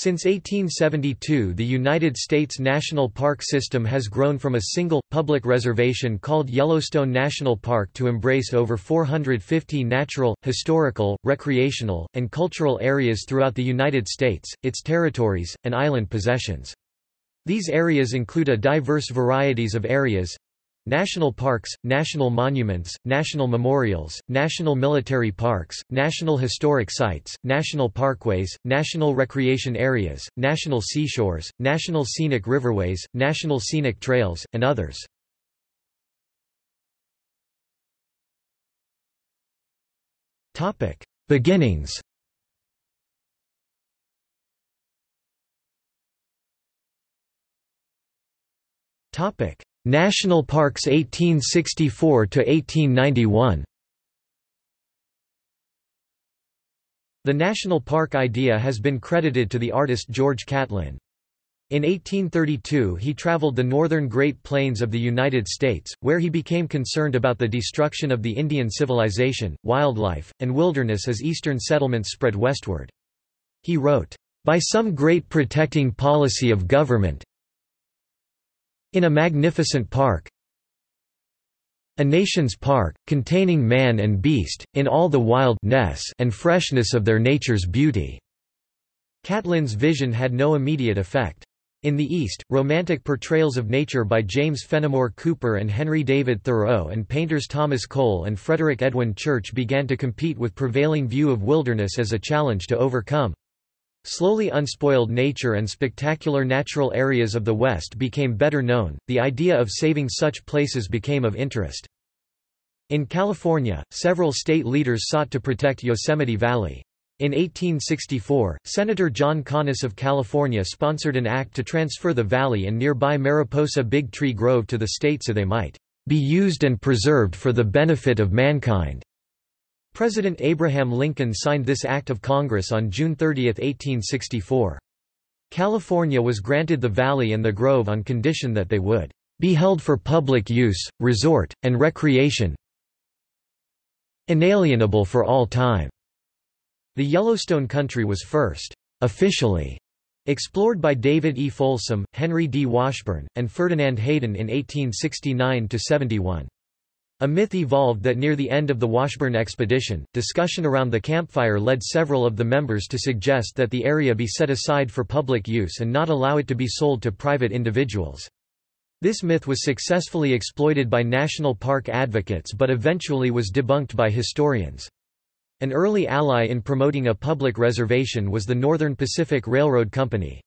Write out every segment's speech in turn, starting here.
Since 1872 the United States National Park System has grown from a single, public reservation called Yellowstone National Park to embrace over 450 natural, historical, recreational, and cultural areas throughout the United States, its territories, and island possessions. These areas include a diverse varieties of areas, National parks, national monuments, national memorials, national military parks, national historic sites, national parkways, national recreation areas, national seashores, national scenic riverways, national scenic trails, and others. Beginnings. Topic National Parks 1864 to 1891 The national park idea has been credited to the artist George Catlin. In 1832 he traveled the northern Great Plains of the United States, where he became concerned about the destruction of the Indian civilization, wildlife, and wilderness as eastern settlements spread westward. He wrote, "...by some great protecting policy of government, in a magnificent park a nation's park, containing man and beast, in all the wildness and freshness of their nature's beauty." Catlin's vision had no immediate effect. In the East, romantic portrayals of nature by James Fenimore Cooper and Henry David Thoreau and painters Thomas Cole and Frederick Edwin Church began to compete with prevailing view of wilderness as a challenge to overcome. Slowly unspoiled nature and spectacular natural areas of the West became better known, the idea of saving such places became of interest. In California, several state leaders sought to protect Yosemite Valley. In 1864, Senator John Conness of California sponsored an act to transfer the valley and nearby Mariposa Big Tree Grove to the state so they might be used and preserved for the benefit of mankind. President Abraham Lincoln signed this Act of Congress on June 30, 1864. California was granted the valley and the grove on condition that they would be held for public use, resort, and recreation inalienable for all time. The Yellowstone country was first officially explored by David E. Folsom, Henry D. Washburn, and Ferdinand Hayden in 1869–71. A myth evolved that near the end of the Washburn expedition, discussion around the campfire led several of the members to suggest that the area be set aside for public use and not allow it to be sold to private individuals. This myth was successfully exploited by national park advocates but eventually was debunked by historians. An early ally in promoting a public reservation was the Northern Pacific Railroad Company.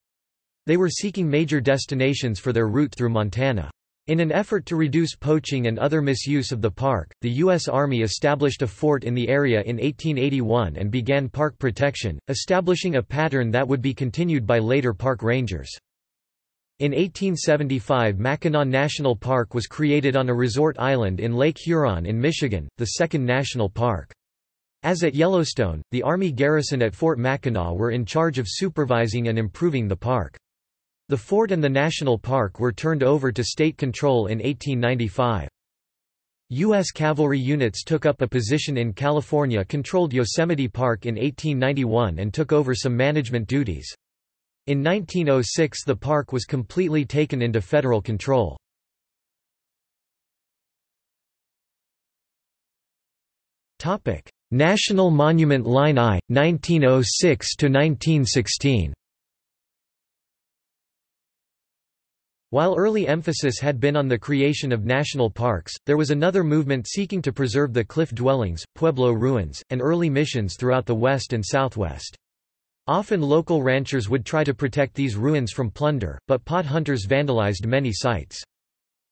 They were seeking major destinations for their route through Montana. In an effort to reduce poaching and other misuse of the park, the U.S. Army established a fort in the area in 1881 and began park protection, establishing a pattern that would be continued by later park rangers. In 1875 Mackinac National Park was created on a resort island in Lake Huron in Michigan, the second national park. As at Yellowstone, the Army garrison at Fort Mackinac were in charge of supervising and improving the park. The fort and the national park were turned over to state control in 1895. U.S. cavalry units took up a position in California-controlled Yosemite Park in 1891 and took over some management duties. In 1906 the park was completely taken into federal control. National Monument Line I, 1906–1916 While early emphasis had been on the creation of national parks, there was another movement seeking to preserve the cliff dwellings, pueblo ruins, and early missions throughout the west and southwest. Often local ranchers would try to protect these ruins from plunder, but pot hunters vandalized many sites.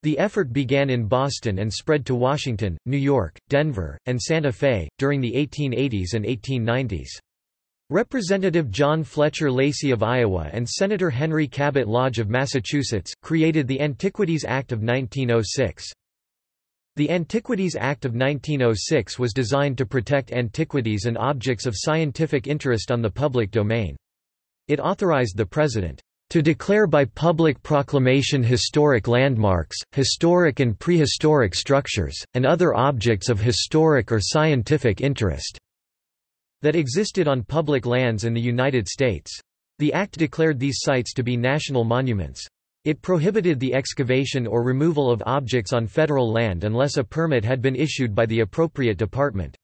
The effort began in Boston and spread to Washington, New York, Denver, and Santa Fe, during the 1880s and 1890s. Representative John Fletcher Lacey of Iowa and Senator Henry Cabot Lodge of Massachusetts, created the Antiquities Act of 1906. The Antiquities Act of 1906 was designed to protect antiquities and objects of scientific interest on the public domain. It authorized the President to declare by public proclamation historic landmarks, historic and prehistoric structures, and other objects of historic or scientific interest that existed on public lands in the United States. The act declared these sites to be national monuments. It prohibited the excavation or removal of objects on federal land unless a permit had been issued by the appropriate department.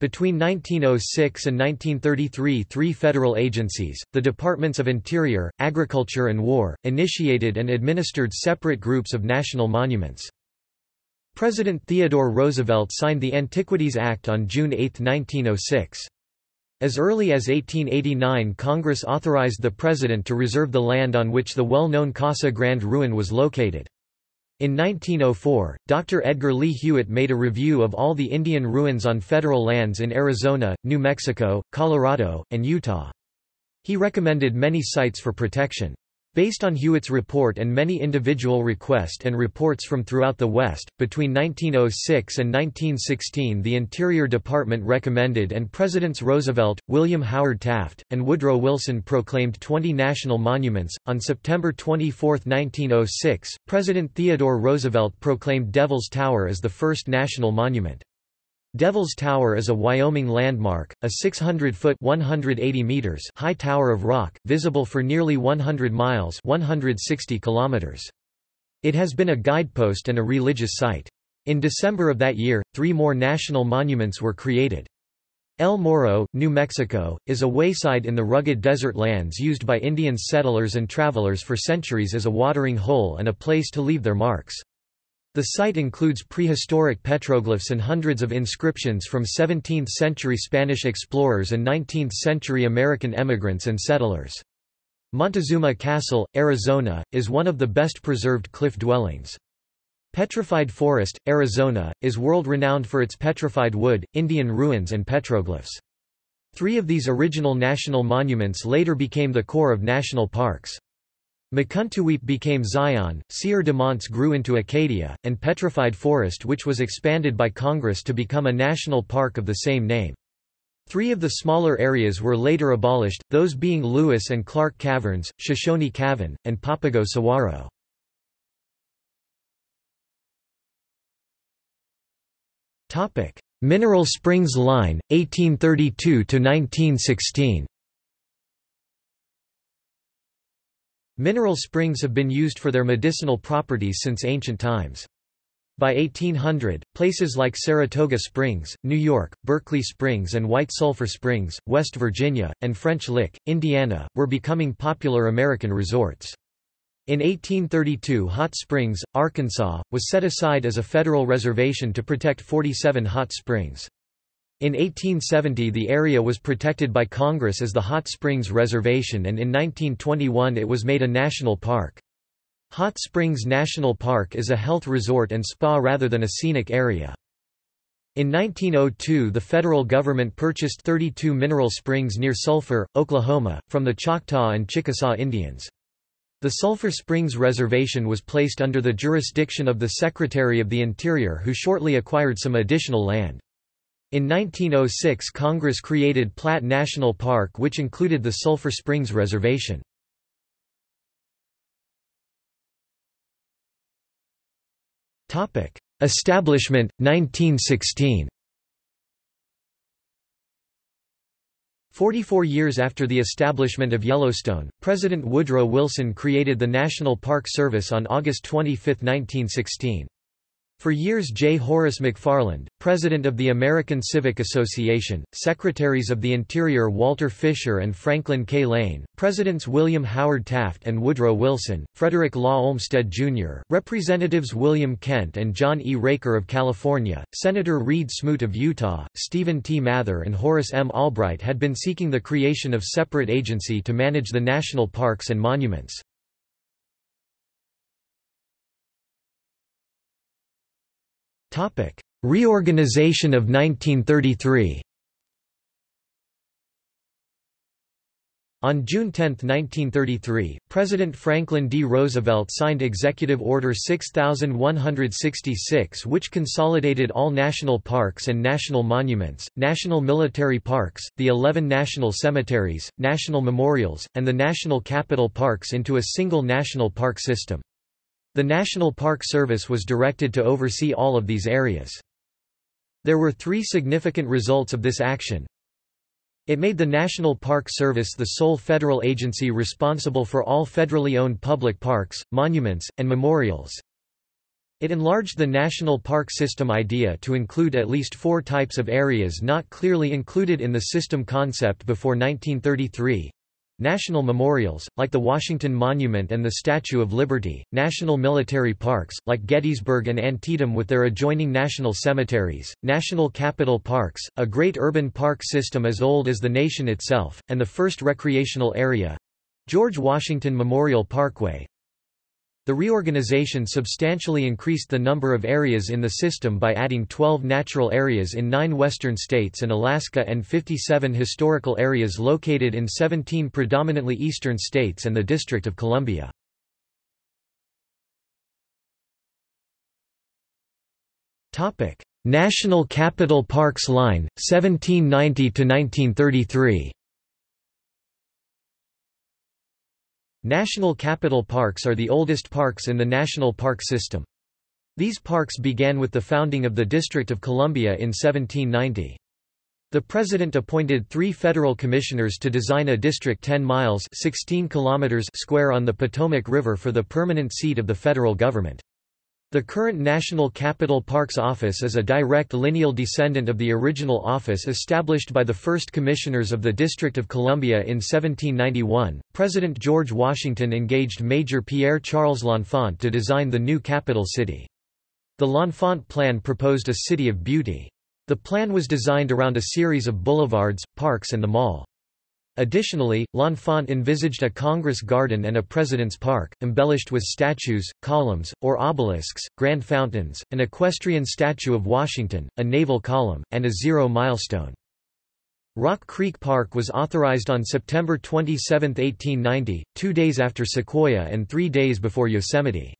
Between 1906 and 1933 three federal agencies, the Departments of Interior, Agriculture and War, initiated and administered separate groups of national monuments. President Theodore Roosevelt signed the Antiquities Act on June 8, 1906. As early as 1889 Congress authorized the President to reserve the land on which the well-known Casa Grande ruin was located. In 1904, Dr. Edgar Lee Hewett made a review of all the Indian ruins on federal lands in Arizona, New Mexico, Colorado, and Utah. He recommended many sites for protection. Based on Hewett's report and many individual requests and reports from throughout the West, between 1906 and 1916 the Interior Department recommended and Presidents Roosevelt, William Howard Taft, and Woodrow Wilson proclaimed 20 national monuments. On September 24, 1906, President Theodore Roosevelt proclaimed Devil's Tower as the first national monument. Devil's Tower is a Wyoming landmark, a 600-foot (180 meters) high tower of rock, visible for nearly 100 miles (160 kilometers). It has been a guidepost and a religious site. In December of that year, three more national monuments were created. El Morro, New Mexico, is a wayside in the rugged desert lands used by Indian settlers and travelers for centuries as a watering hole and a place to leave their marks. The site includes prehistoric petroglyphs and hundreds of inscriptions from 17th-century Spanish explorers and 19th-century American emigrants and settlers. Montezuma Castle, Arizona, is one of the best preserved cliff dwellings. Petrified Forest, Arizona, is world-renowned for its petrified wood, Indian ruins and petroglyphs. Three of these original national monuments later became the core of national parks. Mukuntuweap became Zion, Sieur de Monts grew into Acadia, and Petrified Forest which was expanded by Congress to become a national park of the same name. Three of the smaller areas were later abolished, those being Lewis and Clark Caverns, Shoshone Cavern, and Papago Saguaro. Mineral Springs Line, 1832–1916 Mineral springs have been used for their medicinal properties since ancient times. By 1800, places like Saratoga Springs, New York, Berkeley Springs and White Sulphur Springs, West Virginia, and French Lick, Indiana, were becoming popular American resorts. In 1832 Hot Springs, Arkansas, was set aside as a federal reservation to protect 47 hot springs. In 1870 the area was protected by Congress as the Hot Springs Reservation and in 1921 it was made a national park. Hot Springs National Park is a health resort and spa rather than a scenic area. In 1902 the federal government purchased 32 mineral springs near Sulphur, Oklahoma, from the Choctaw and Chickasaw Indians. The Sulphur Springs Reservation was placed under the jurisdiction of the Secretary of the Interior who shortly acquired some additional land. In 1906 Congress created Platt National Park which included the Sulphur Springs Reservation. Establishment, 1916 Forty-four years after the establishment of Yellowstone, President Woodrow Wilson created the National Park Service on August 25, 1916. For years J. Horace McFarland, President of the American Civic Association, Secretaries of the Interior Walter Fisher and Franklin K. Lane, Presidents William Howard Taft and Woodrow Wilson, Frederick Law Olmsted, Jr., Representatives William Kent and John E. Raker of California, Senator Reed Smoot of Utah, Stephen T. Mather and Horace M. Albright had been seeking the creation of separate agency to manage the national parks and monuments. Topic: Reorganization of 1933. On June 10, 1933, President Franklin D. Roosevelt signed Executive Order 6166 which consolidated all national parks and national monuments, national military parks, the 11 national cemeteries, national memorials, and the national capital parks into a single national park system. The National Park Service was directed to oversee all of these areas. There were three significant results of this action. It made the National Park Service the sole federal agency responsible for all federally owned public parks, monuments, and memorials. It enlarged the national park system idea to include at least four types of areas not clearly included in the system concept before 1933. National memorials, like the Washington Monument and the Statue of Liberty, national military parks, like Gettysburg and Antietam with their adjoining national cemeteries, national capital parks, a great urban park system as old as the nation itself, and the first recreational area—George Washington Memorial Parkway, the reorganization substantially increased the number of areas in the system by adding 12 natural areas in nine western states and Alaska and 57 historical areas located in 17 predominantly eastern states and the District of Columbia. National Capital Parks Line, 1790–1933 National capital parks are the oldest parks in the national park system. These parks began with the founding of the District of Columbia in 1790. The President appointed three federal commissioners to design a district 10 miles 16 kilometers square on the Potomac River for the permanent seat of the federal government. The current National Capital Parks Office is a direct lineal descendant of the original office established by the first commissioners of the District of Columbia in 1791. President George Washington engaged Major Pierre Charles L'Enfant to design the new capital city. The L'Enfant plan proposed a city of beauty. The plan was designed around a series of boulevards, parks and the mall. Additionally, L'Enfant envisaged a Congress Garden and a President's Park, embellished with statues, columns, or obelisks, grand fountains, an equestrian statue of Washington, a naval column, and a zero milestone. Rock Creek Park was authorized on September 27, 1890, two days after Sequoia and three days before Yosemite.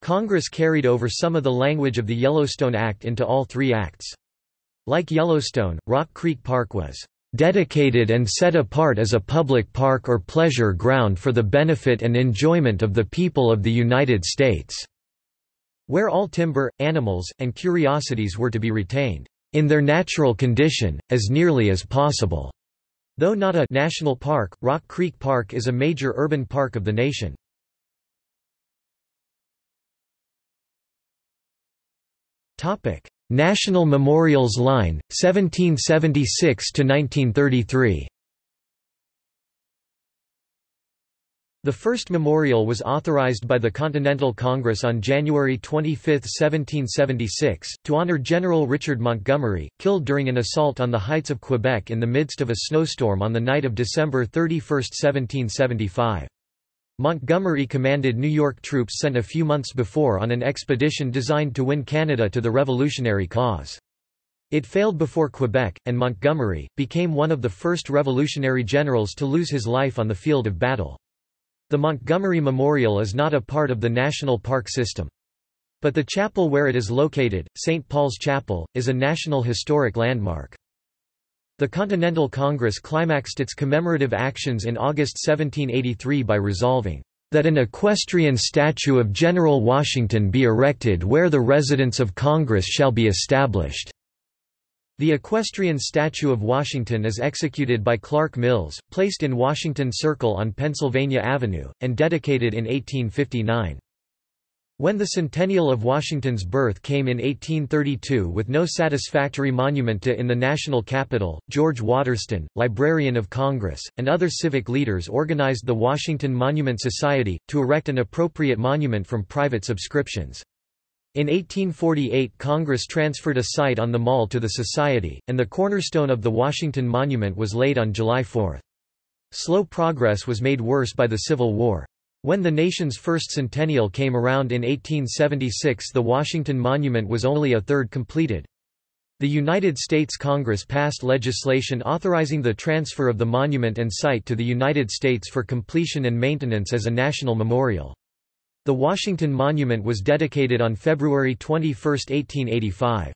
Congress carried over some of the language of the Yellowstone Act into all three acts. Like Yellowstone, Rock Creek Park was dedicated and set apart as a public park or pleasure ground for the benefit and enjoyment of the people of the United States", where all timber, animals, and curiosities were to be retained, "...in their natural condition, as nearly as possible." Though not a national park, Rock Creek Park is a major urban park of the nation. National Memorials Line, 1776–1933 The first memorial was authorized by the Continental Congress on January 25, 1776, to honor General Richard Montgomery, killed during an assault on the heights of Quebec in the midst of a snowstorm on the night of December 31, 1775. Montgomery commanded New York troops sent a few months before on an expedition designed to win Canada to the revolutionary cause. It failed before Quebec, and Montgomery, became one of the first revolutionary generals to lose his life on the field of battle. The Montgomery Memorial is not a part of the national park system. But the chapel where it is located, St. Paul's Chapel, is a National Historic Landmark. The Continental Congress climaxed its commemorative actions in August 1783 by resolving, "...that an equestrian statue of General Washington be erected where the residence of Congress shall be established." The equestrian statue of Washington is executed by Clark Mills, placed in Washington Circle on Pennsylvania Avenue, and dedicated in 1859. When the centennial of Washington's birth came in 1832 with no satisfactory monument to in the national capital, George Waterston, Librarian of Congress, and other civic leaders organized the Washington Monument Society, to erect an appropriate monument from private subscriptions. In 1848 Congress transferred a site on the mall to the Society, and the cornerstone of the Washington Monument was laid on July 4. Slow progress was made worse by the Civil War. When the nation's first centennial came around in 1876 the Washington Monument was only a third completed. The United States Congress passed legislation authorizing the transfer of the monument and site to the United States for completion and maintenance as a national memorial. The Washington Monument was dedicated on February 21, 1885.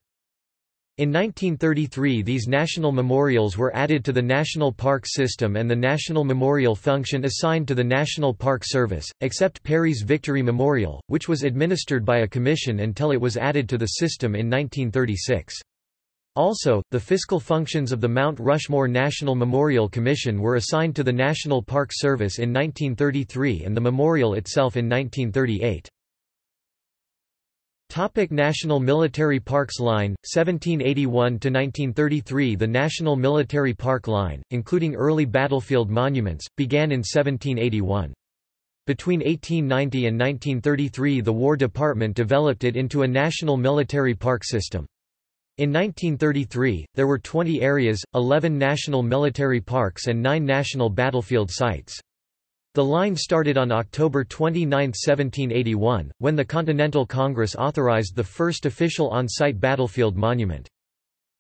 In 1933 these national memorials were added to the National Park System and the National Memorial function assigned to the National Park Service, except Perry's Victory Memorial, which was administered by a commission until it was added to the system in 1936. Also, the fiscal functions of the Mount Rushmore National Memorial Commission were assigned to the National Park Service in 1933 and the memorial itself in 1938. Topic National Military Parks Line, 1781–1933 The National Military Park Line, including early battlefield monuments, began in 1781. Between 1890 and 1933 the War Department developed it into a national military park system. In 1933, there were 20 areas, 11 national military parks and 9 national battlefield sites. The line started on October 29, 1781, when the Continental Congress authorized the first official on-site battlefield monument.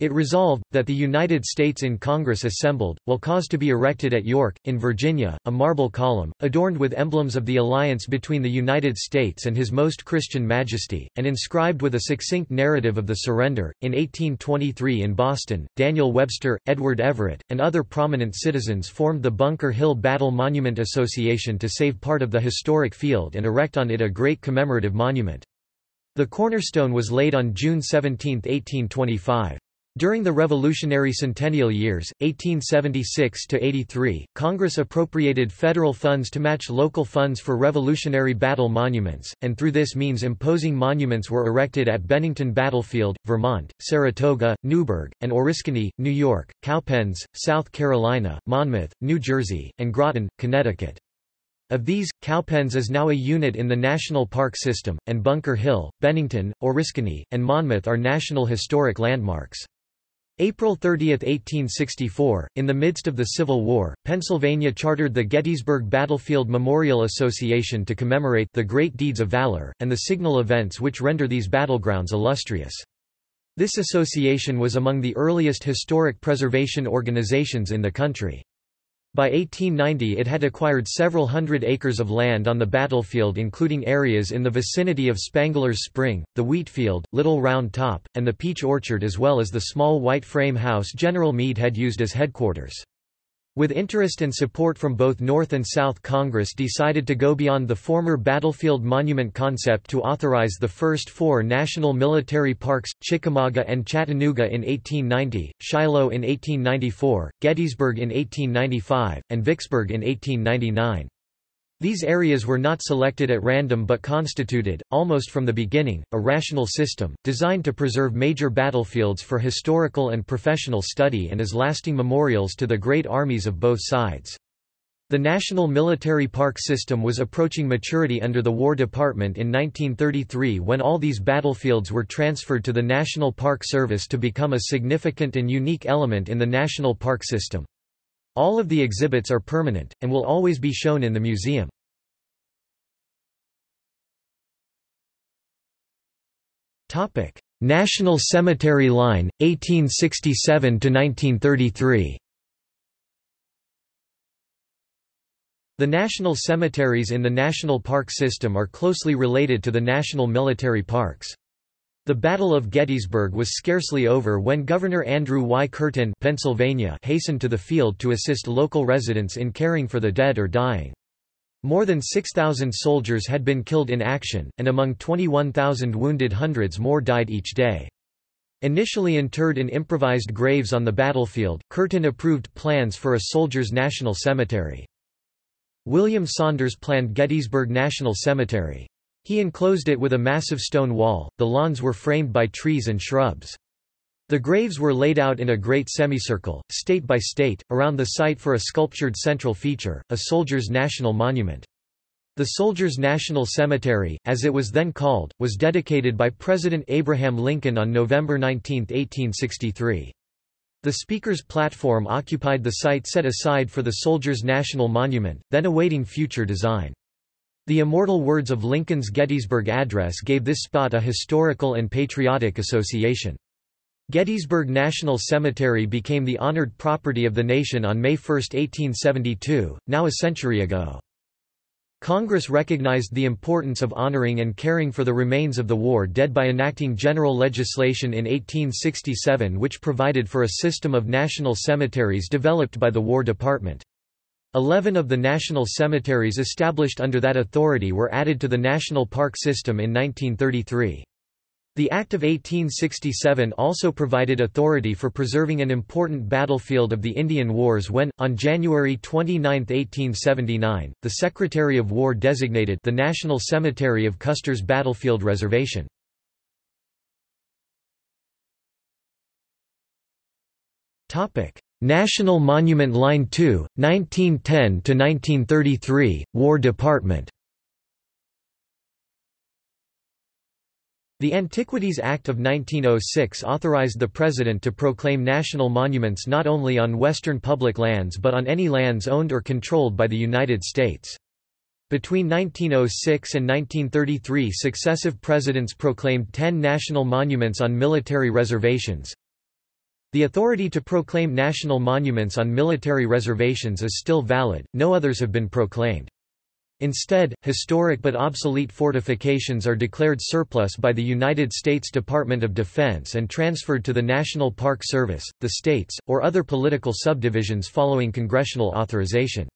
It resolved, that the United States in Congress assembled, will cause to be erected at York, in Virginia, a marble column, adorned with emblems of the alliance between the United States and His Most Christian Majesty, and inscribed with a succinct narrative of the surrender. In 1823 in Boston, Daniel Webster, Edward Everett, and other prominent citizens formed the Bunker Hill Battle Monument Association to save part of the historic field and erect on it a great commemorative monument. The cornerstone was laid on June 17, 1825. During the Revolutionary Centennial years, 1876–83, Congress appropriated federal funds to match local funds for Revolutionary Battle monuments, and through this means imposing monuments were erected at Bennington Battlefield, Vermont, Saratoga, Newburgh, and Oriskany, New York, Cowpens, South Carolina, Monmouth, New Jersey, and Groton, Connecticut. Of these, Cowpens is now a unit in the National Park System, and Bunker Hill, Bennington, Oriskany, and Monmouth are National Historic Landmarks. April 30, 1864, in the midst of the Civil War, Pennsylvania chartered the Gettysburg Battlefield Memorial Association to commemorate the great deeds of valor, and the signal events which render these battlegrounds illustrious. This association was among the earliest historic preservation organizations in the country. By 1890 it had acquired several hundred acres of land on the battlefield including areas in the vicinity of Spangler's Spring, the Wheatfield, Little Round Top, and the Peach Orchard as well as the small white frame house General Meade had used as headquarters. With interest and support from both North and South Congress decided to go beyond the former battlefield monument concept to authorize the first four national military parks, Chickamauga and Chattanooga in 1890, Shiloh in 1894, Gettysburg in 1895, and Vicksburg in 1899. These areas were not selected at random but constituted, almost from the beginning, a rational system, designed to preserve major battlefields for historical and professional study and as lasting memorials to the great armies of both sides. The National Military Park System was approaching maturity under the War Department in 1933 when all these battlefields were transferred to the National Park Service to become a significant and unique element in the National Park System. All of the exhibits are permanent, and will always be shown in the museum. National Cemetery Line, 1867–1933 The national cemeteries in the national park system are closely related to the national military parks. The Battle of Gettysburg was scarcely over when Governor Andrew Y. Curtin Pennsylvania hastened to the field to assist local residents in caring for the dead or dying. More than 6,000 soldiers had been killed in action, and among 21,000 wounded hundreds more died each day. Initially interred in improvised graves on the battlefield, Curtin approved plans for a soldiers' national cemetery. William Saunders planned Gettysburg National Cemetery. He enclosed it with a massive stone wall, the lawns were framed by trees and shrubs. The graves were laid out in a great semicircle, state by state, around the site for a sculptured central feature, a soldier's national monument. The Soldiers' National Cemetery, as it was then called, was dedicated by President Abraham Lincoln on November 19, 1863. The Speaker's platform occupied the site set aside for the Soldiers' National Monument, then awaiting future design. The immortal words of Lincoln's Gettysburg Address gave this spot a historical and patriotic association. Gettysburg National Cemetery became the honored property of the nation on May 1, 1872, now a century ago. Congress recognized the importance of honoring and caring for the remains of the war dead by enacting general legislation in 1867 which provided for a system of national cemeteries developed by the War Department. Eleven of the national cemeteries established under that authority were added to the national park system in 1933. The Act of 1867 also provided authority for preserving an important battlefield of the Indian Wars when, on January 29, 1879, the Secretary of War designated the National Cemetery of Custer's Battlefield Reservation. National Monument Line 2, 1910–1933, War Department The Antiquities Act of 1906 authorized the President to proclaim national monuments not only on Western public lands but on any lands owned or controlled by the United States. Between 1906 and 1933 successive presidents proclaimed ten national monuments on military reservations. The authority to proclaim national monuments on military reservations is still valid, no others have been proclaimed. Instead, historic but obsolete fortifications are declared surplus by the United States Department of Defense and transferred to the National Park Service, the states, or other political subdivisions following congressional authorization.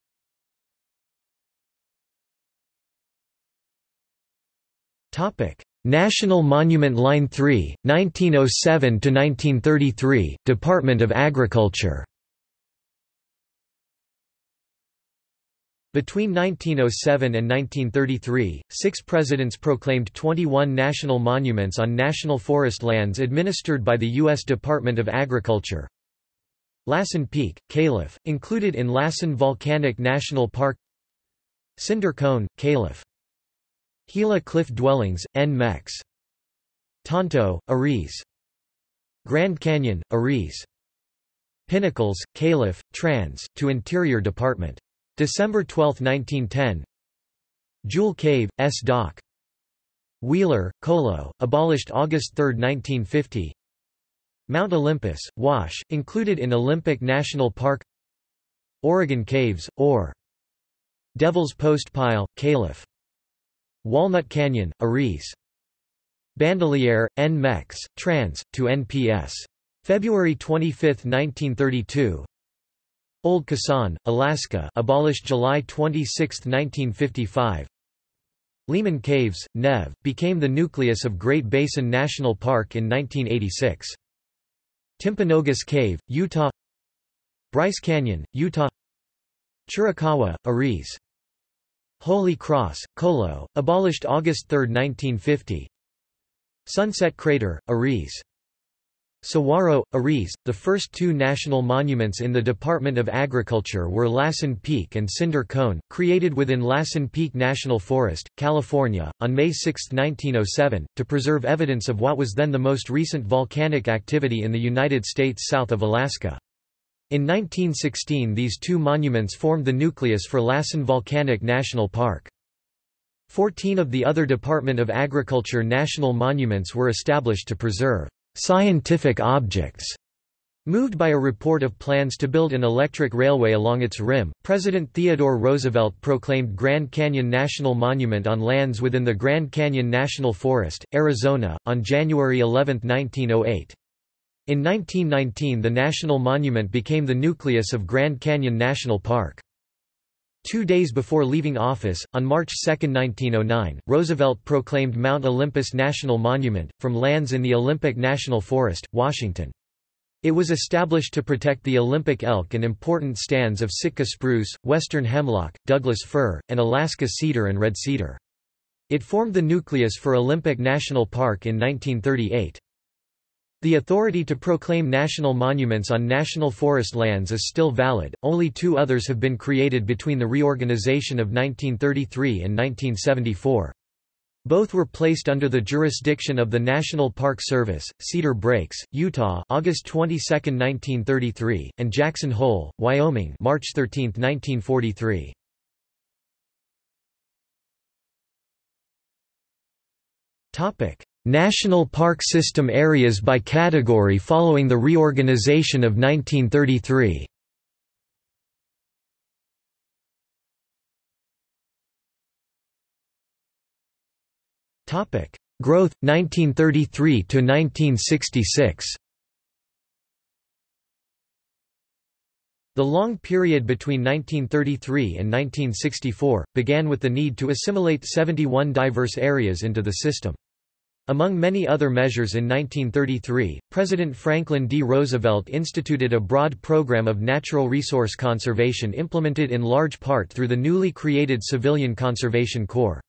National Monument Line 3, 1907–1933, Department of Agriculture Between 1907 and 1933, six presidents proclaimed 21 national monuments on national forest lands administered by the U.S. Department of Agriculture. Lassen Peak, Calif., included in Lassen Volcanic National Park Cinder Cone, Calif. Gila Cliff Dwellings, N. Mex. Tonto, Ariz. Grand Canyon, Ariz. Pinnacles, Calif., Trans, to Interior Department. December 12, 1910 Jewel Cave, S. Doc. Wheeler, Colo, abolished August 3, 1950 Mount Olympus, Wash, included in Olympic National Park Oregon Caves, or Devil's Post Pile, Calif. Walnut Canyon, Ariz. Bandelier, N. Mex, trans, to NPS. February 25, 1932 Old Kasaan, Alaska abolished July 26, 1955 Lehman Caves, Nev, became the nucleus of Great Basin National Park in 1986. Timpanogos Cave, Utah Bryce Canyon, Utah Chiricahua, Ariz. Holy Cross, Colo, abolished August 3, 1950 Sunset Crater, Ariz. Saguaro, Ariz, the first two national monuments in the Department of Agriculture were Lassen Peak and Cinder Cone, created within Lassen Peak National Forest, California, on May 6, 1907, to preserve evidence of what was then the most recent volcanic activity in the United States south of Alaska. In 1916 these two monuments formed the nucleus for Lassen Volcanic National Park. Fourteen of the other Department of Agriculture national monuments were established to preserve scientific objects. Moved by a report of plans to build an electric railway along its rim, President Theodore Roosevelt proclaimed Grand Canyon National Monument on lands within the Grand Canyon National Forest, Arizona, on January 11, 1908. In 1919 the national monument became the nucleus of Grand Canyon National Park. Two days before leaving office, on March 2, 1909, Roosevelt proclaimed Mount Olympus National Monument, from lands in the Olympic National Forest, Washington. It was established to protect the Olympic elk and important stands of Sitka spruce, western hemlock, Douglas fir, and Alaska cedar and red cedar. It formed the nucleus for Olympic National Park in 1938. The authority to proclaim national monuments on national forest lands is still valid, only two others have been created between the reorganization of 1933 and 1974. Both were placed under the jurisdiction of the National Park Service, Cedar Breaks, Utah August 22, 1933, and Jackson Hole, Wyoming March 13, 1943. National Park System areas by category following the reorganization of 1933. Topic: Growth 1933 to 1966. The long period between 1933 and 1964 began with the need to assimilate 71 diverse areas into the system. Among many other measures in 1933, President Franklin D. Roosevelt instituted a broad program of natural resource conservation implemented in large part through the newly created Civilian Conservation Corps.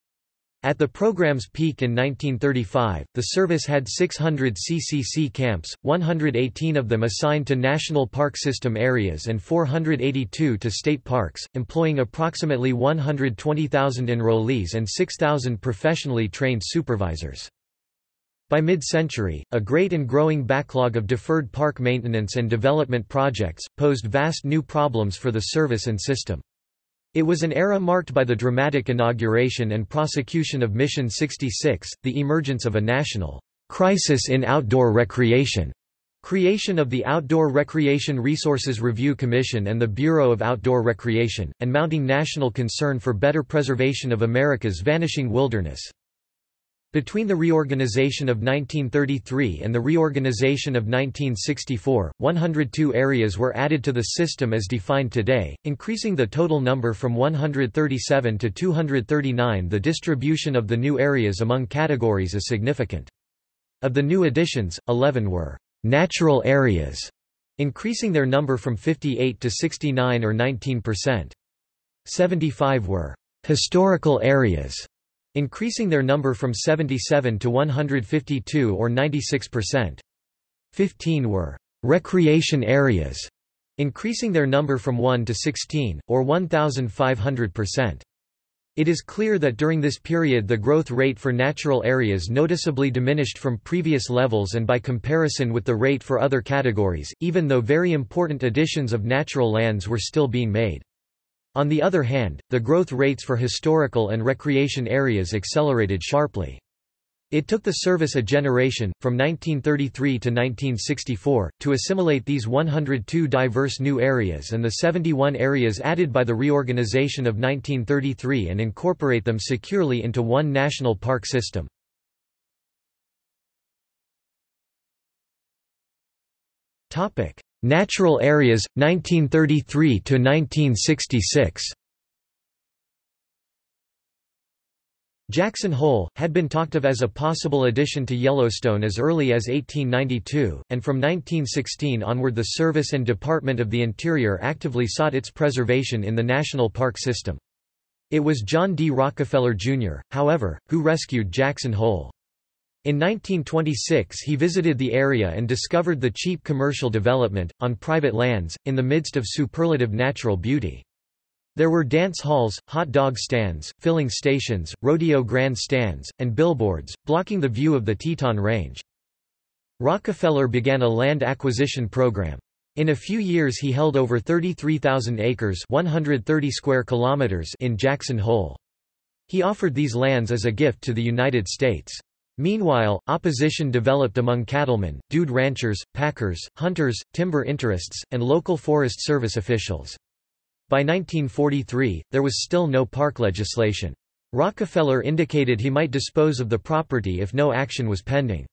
At the program's peak in 1935, the service had 600 CCC camps, 118 of them assigned to National Park System areas and 482 to state parks, employing approximately 120,000 enrollees and 6,000 professionally trained supervisors. By mid-century, a great and growing backlog of deferred park maintenance and development projects, posed vast new problems for the service and system. It was an era marked by the dramatic inauguration and prosecution of Mission 66, the emergence of a national crisis in outdoor recreation, creation of the Outdoor Recreation Resources Review Commission and the Bureau of Outdoor Recreation, and mounting national concern for better preservation of America's vanishing wilderness. Between the reorganization of 1933 and the reorganization of 1964, 102 areas were added to the system as defined today, increasing the total number from 137 to 239. The distribution of the new areas among categories is significant. Of the new additions, 11 were natural areas, increasing their number from 58 to 69 or 19%. 75 were historical areas increasing their number from 77 to 152 or 96%. 15 were recreation areas, increasing their number from 1 to 16, or 1,500%. It is clear that during this period the growth rate for natural areas noticeably diminished from previous levels and by comparison with the rate for other categories, even though very important additions of natural lands were still being made. On the other hand, the growth rates for historical and recreation areas accelerated sharply. It took the service a generation, from 1933 to 1964, to assimilate these 102 diverse new areas and the 71 areas added by the reorganization of 1933 and incorporate them securely into one national park system. Natural areas 1933 to 1966 Jackson Hole, had been talked of as a possible addition to Yellowstone as early as 1892, and from 1916 onward the Service and Department of the Interior actively sought its preservation in the national park system. It was John D. Rockefeller, Jr., however, who rescued Jackson Hole. In 1926 he visited the area and discovered the cheap commercial development, on private lands, in the midst of superlative natural beauty. There were dance halls, hot dog stands, filling stations, rodeo grand stands, and billboards, blocking the view of the Teton Range. Rockefeller began a land acquisition program. In a few years he held over 33,000 acres 130 square kilometers in Jackson Hole. He offered these lands as a gift to the United States. Meanwhile, opposition developed among cattlemen, dude ranchers, packers, hunters, timber interests, and local Forest Service officials. By 1943, there was still no park legislation. Rockefeller indicated he might dispose of the property if no action was pending.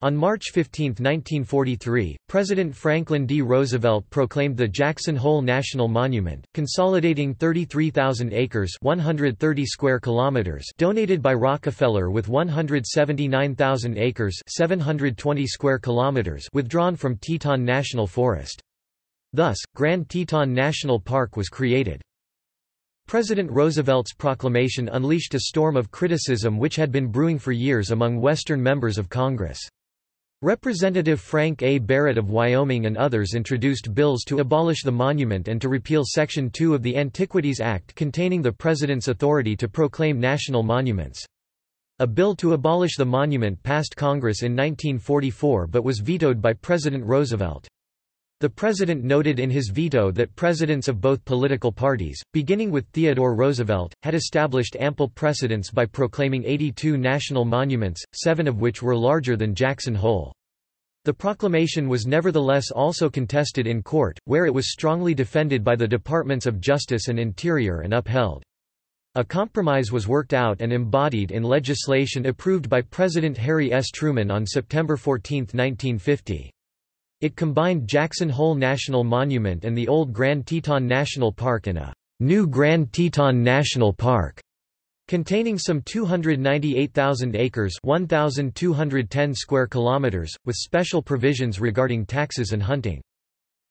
On March 15, 1943, President Franklin D. Roosevelt proclaimed the Jackson Hole National Monument, consolidating 33,000 acres 130 square kilometers donated by Rockefeller with 179,000 acres 720 square kilometers withdrawn from Teton National Forest. Thus, Grand Teton National Park was created. President Roosevelt's proclamation unleashed a storm of criticism which had been brewing for years among Western members of Congress. Representative Frank A. Barrett of Wyoming and others introduced bills to abolish the monument and to repeal Section 2 of the Antiquities Act containing the President's authority to proclaim national monuments. A bill to abolish the monument passed Congress in 1944 but was vetoed by President Roosevelt. The president noted in his veto that presidents of both political parties, beginning with Theodore Roosevelt, had established ample precedents by proclaiming 82 national monuments, seven of which were larger than Jackson Hole. The proclamation was nevertheless also contested in court, where it was strongly defended by the Departments of Justice and Interior and upheld. A compromise was worked out and embodied in legislation approved by President Harry S. Truman on September 14, 1950. It combined Jackson Hole National Monument and the old Grand Teton National Park in a new Grand Teton National Park. Containing some 298,000 acres 1,210 square kilometers, with special provisions regarding taxes and hunting.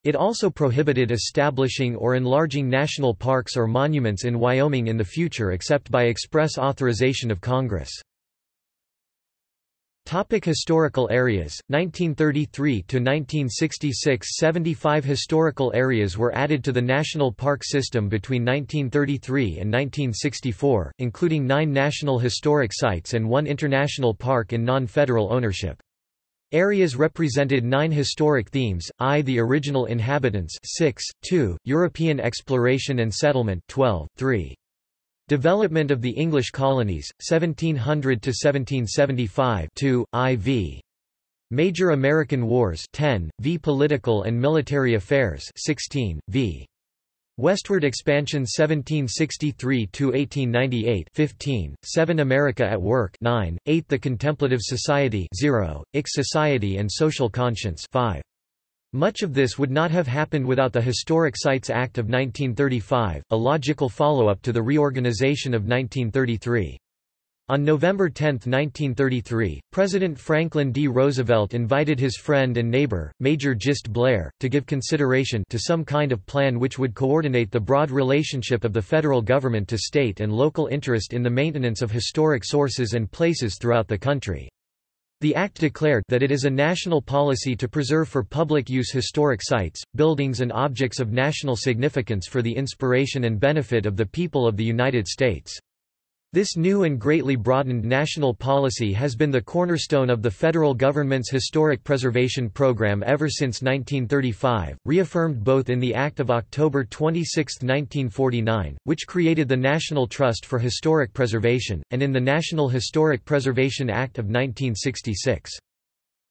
It also prohibited establishing or enlarging national parks or monuments in Wyoming in the future except by express authorization of Congress. Topic historical areas 1933 to 1966 75 historical areas were added to the national park system between 1933 and 1964 including 9 national historic sites and 1 international park in non-federal ownership Areas represented nine historic themes, I. The original inhabitants 6, 2, European exploration and settlement 12, 3. Development of the English colonies, 1700 to 1775, 2, IV. Major American Wars 10, v Political and Military Affairs 16, v. Westward Expansion 1763–1898 15, 7 America at Work 9, 8 The Contemplative Society 0, Ich Society and Social Conscience 5. Much of this would not have happened without the Historic Sites Act of 1935, a logical follow-up to the reorganization of 1933. On November 10, 1933, President Franklin D. Roosevelt invited his friend and neighbor, Major Gist Blair, to give consideration to some kind of plan which would coordinate the broad relationship of the federal government to state and local interest in the maintenance of historic sources and places throughout the country. The Act declared that it is a national policy to preserve for public use historic sites, buildings and objects of national significance for the inspiration and benefit of the people of the United States. This new and greatly broadened national policy has been the cornerstone of the federal government's historic preservation program ever since 1935, reaffirmed both in the Act of October 26, 1949, which created the National Trust for Historic Preservation, and in the National Historic Preservation Act of 1966.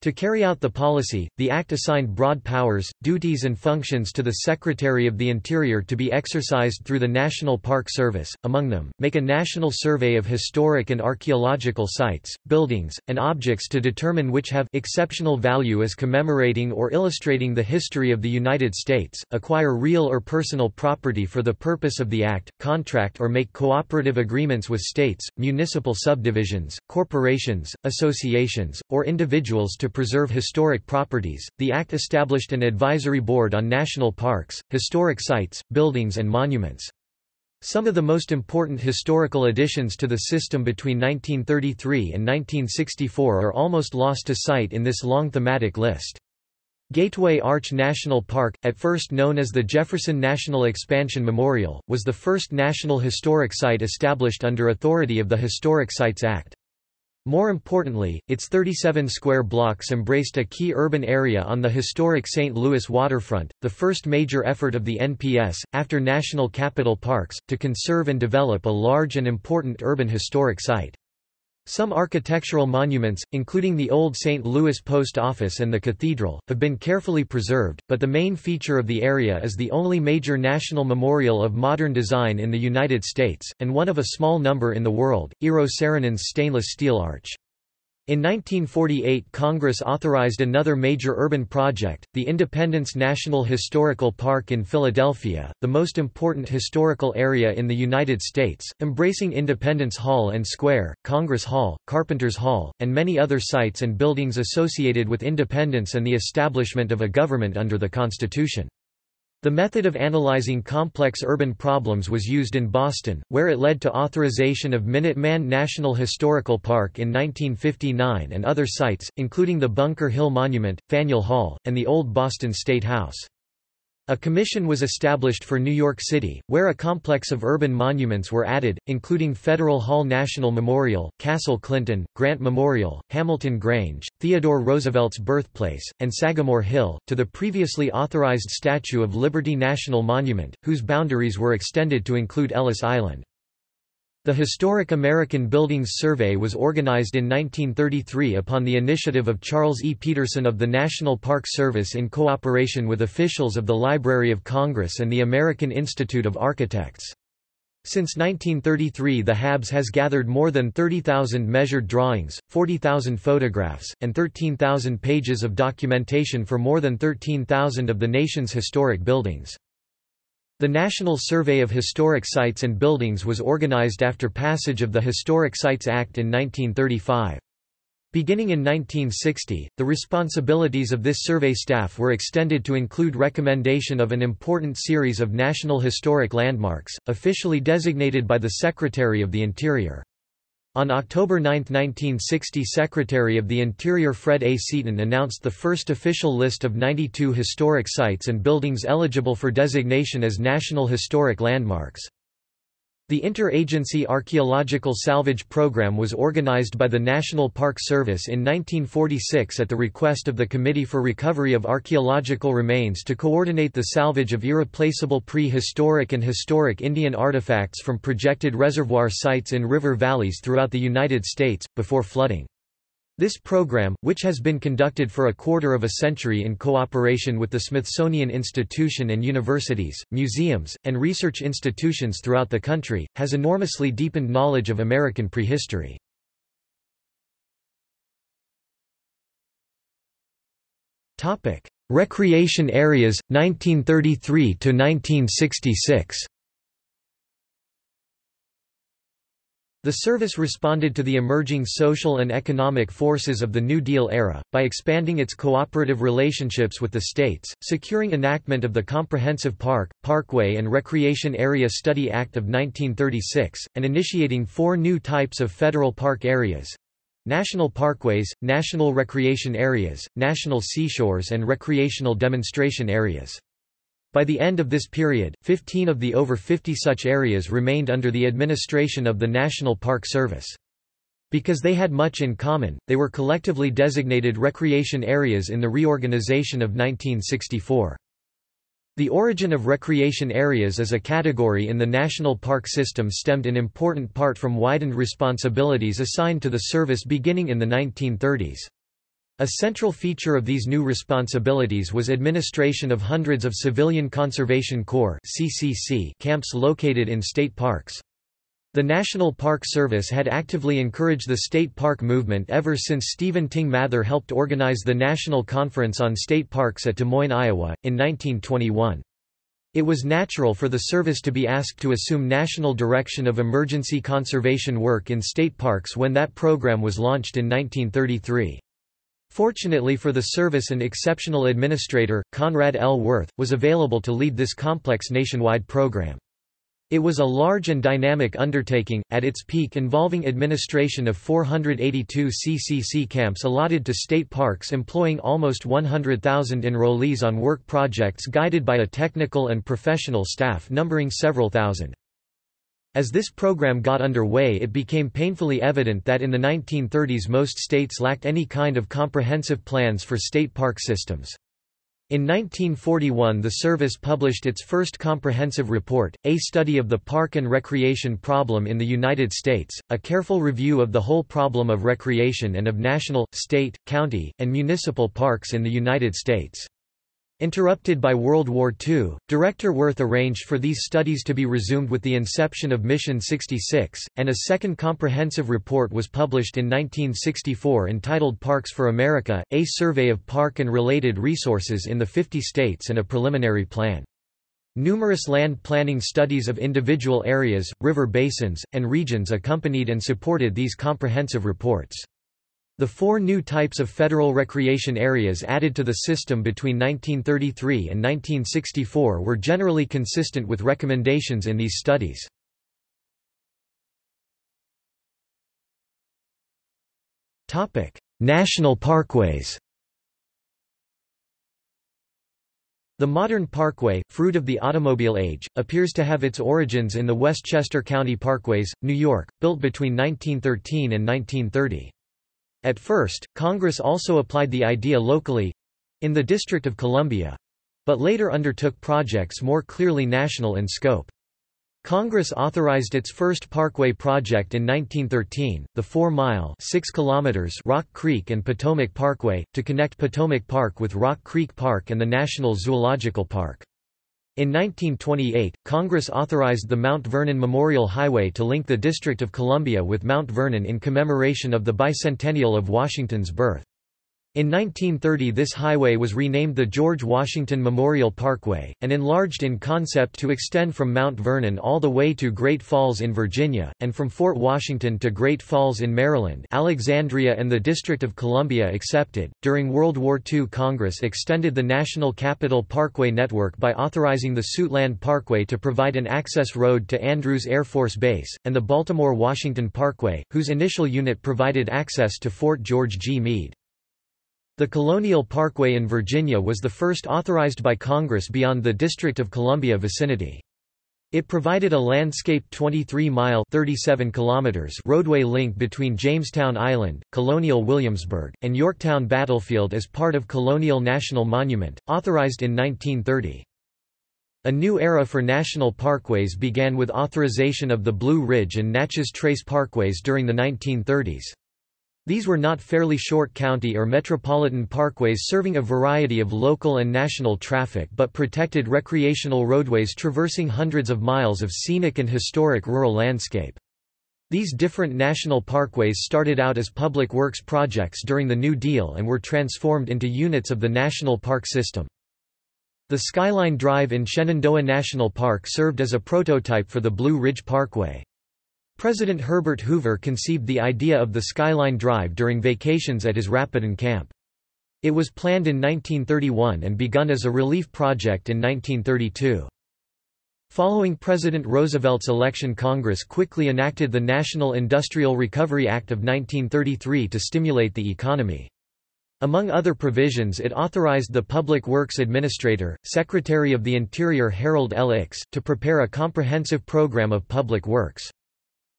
To carry out the policy, the Act assigned broad powers, duties and functions to the Secretary of the Interior to be exercised through the National Park Service, among them, make a national survey of historic and archaeological sites, buildings, and objects to determine which have exceptional value as commemorating or illustrating the history of the United States, acquire real or personal property for the purpose of the Act, contract or make cooperative agreements with states, municipal subdivisions, corporations, associations, or individuals to to preserve historic properties, the Act established an advisory board on national parks, historic sites, buildings and monuments. Some of the most important historical additions to the system between 1933 and 1964 are almost lost to sight in this long thematic list. Gateway Arch National Park, at first known as the Jefferson National Expansion Memorial, was the first national historic site established under authority of the Historic Sites Act. More importantly, its 37 square blocks embraced a key urban area on the historic St. Louis waterfront, the first major effort of the NPS, after National Capital Parks, to conserve and develop a large and important urban historic site. Some architectural monuments, including the old St. Louis Post Office and the cathedral, have been carefully preserved, but the main feature of the area is the only major national memorial of modern design in the United States, and one of a small number in the world, Eero Saarinen's stainless steel arch. In 1948 Congress authorized another major urban project, the Independence National Historical Park in Philadelphia, the most important historical area in the United States, embracing Independence Hall and Square, Congress Hall, Carpenters Hall, and many other sites and buildings associated with independence and the establishment of a government under the Constitution. The method of analyzing complex urban problems was used in Boston, where it led to authorization of Minuteman National Historical Park in 1959 and other sites, including the Bunker Hill Monument, Faneuil Hall, and the Old Boston State House. A commission was established for New York City, where a complex of urban monuments were added, including Federal Hall National Memorial, Castle Clinton, Grant Memorial, Hamilton Grange, Theodore Roosevelt's birthplace, and Sagamore Hill, to the previously authorized Statue of Liberty National Monument, whose boundaries were extended to include Ellis Island. The Historic American Buildings Survey was organized in 1933 upon the initiative of Charles E. Peterson of the National Park Service in cooperation with officials of the Library of Congress and the American Institute of Architects. Since 1933 the HABS has gathered more than 30,000 measured drawings, 40,000 photographs, and 13,000 pages of documentation for more than 13,000 of the nation's historic buildings. The National Survey of Historic Sites and Buildings was organized after passage of the Historic Sites Act in 1935. Beginning in 1960, the responsibilities of this survey staff were extended to include recommendation of an important series of National Historic Landmarks, officially designated by the Secretary of the Interior. On October 9, 1960 Secretary of the Interior Fred A. Seaton announced the first official list of 92 historic sites and buildings eligible for designation as National Historic Landmarks. The Interagency Archaeological Salvage Program was organized by the National Park Service in 1946 at the request of the Committee for Recovery of Archaeological Remains to coordinate the salvage of irreplaceable prehistoric and historic Indian artifacts from projected reservoir sites in river valleys throughout the United States, before flooding. This program, which has been conducted for a quarter of a century in cooperation with the Smithsonian Institution and universities, museums, and research institutions throughout the country, has enormously deepened knowledge of American prehistory. Recreation areas, 1933–1966 The service responded to the emerging social and economic forces of the New Deal era, by expanding its cooperative relationships with the states, securing enactment of the Comprehensive Park, Parkway and Recreation Area Study Act of 1936, and initiating four new types of federal park areas National Parkways, National Recreation Areas, National Seashores and Recreational Demonstration Areas. By the end of this period, 15 of the over 50 such areas remained under the administration of the National Park Service. Because they had much in common, they were collectively designated recreation areas in the reorganization of 1964. The origin of recreation areas as a category in the national park system stemmed in important part from widened responsibilities assigned to the service beginning in the 1930s. A central feature of these new responsibilities was administration of hundreds of Civilian Conservation Corps camps located in state parks. The National Park Service had actively encouraged the state park movement ever since Stephen Tyng Mather helped organize the National Conference on State Parks at Des Moines, Iowa, in 1921. It was natural for the service to be asked to assume national direction of emergency conservation work in state parks when that program was launched in 1933. Fortunately for the service an exceptional administrator, Conrad L. Wirth, was available to lead this complex nationwide program. It was a large and dynamic undertaking, at its peak involving administration of 482 CCC camps allotted to state parks employing almost 100,000 enrollees on work projects guided by a technical and professional staff numbering several thousand. As this program got underway it became painfully evident that in the 1930s most states lacked any kind of comprehensive plans for state park systems. In 1941 the service published its first comprehensive report, A Study of the Park and Recreation Problem in the United States, a careful review of the whole problem of recreation and of national, state, county, and municipal parks in the United States. Interrupted by World War II, Director Wirth arranged for these studies to be resumed with the inception of Mission 66, and a second comprehensive report was published in 1964 entitled Parks for America, a survey of park and related resources in the 50 states and a preliminary plan. Numerous land planning studies of individual areas, river basins, and regions accompanied and supported these comprehensive reports. The four new types of federal recreation areas added to the system between 1933 and 1964 were generally consistent with recommendations in these studies. National parkways The modern parkway, fruit of the automobile age, appears to have its origins in the Westchester County Parkways, New York, built between 1913 and 1930. At first, Congress also applied the idea locally—in the District of Columbia—but later undertook projects more clearly national in scope. Congress authorized its first parkway project in 1913, the 4-mile Rock Creek and Potomac Parkway, to connect Potomac Park with Rock Creek Park and the National Zoological Park. In 1928, Congress authorized the Mount Vernon Memorial Highway to link the District of Columbia with Mount Vernon in commemoration of the bicentennial of Washington's birth. In 1930 this highway was renamed the George Washington Memorial Parkway, and enlarged in concept to extend from Mount Vernon all the way to Great Falls in Virginia, and from Fort Washington to Great Falls in Maryland Alexandria and the District of Columbia accepted. During World War II Congress extended the National Capital Parkway network by authorizing the Suitland Parkway to provide an access road to Andrews Air Force Base, and the Baltimore-Washington Parkway, whose initial unit provided access to Fort George G. Meade. The Colonial Parkway in Virginia was the first authorized by Congress beyond the District of Columbia vicinity. It provided a landscaped 23-mile roadway link between Jamestown Island, Colonial Williamsburg, and Yorktown Battlefield as part of Colonial National Monument, authorized in 1930. A new era for national parkways began with authorization of the Blue Ridge and Natchez Trace parkways during the 1930s. These were not fairly short county or metropolitan parkways serving a variety of local and national traffic but protected recreational roadways traversing hundreds of miles of scenic and historic rural landscape. These different national parkways started out as public works projects during the New Deal and were transformed into units of the national park system. The Skyline Drive in Shenandoah National Park served as a prototype for the Blue Ridge Parkway. President Herbert Hoover conceived the idea of the Skyline Drive during vacations at his Rapidan camp. It was planned in 1931 and begun as a relief project in 1932. Following President Roosevelt's election Congress quickly enacted the National Industrial Recovery Act of 1933 to stimulate the economy. Among other provisions it authorized the Public Works Administrator, Secretary of the Interior Harold L. Ickes, to prepare a comprehensive program of public works.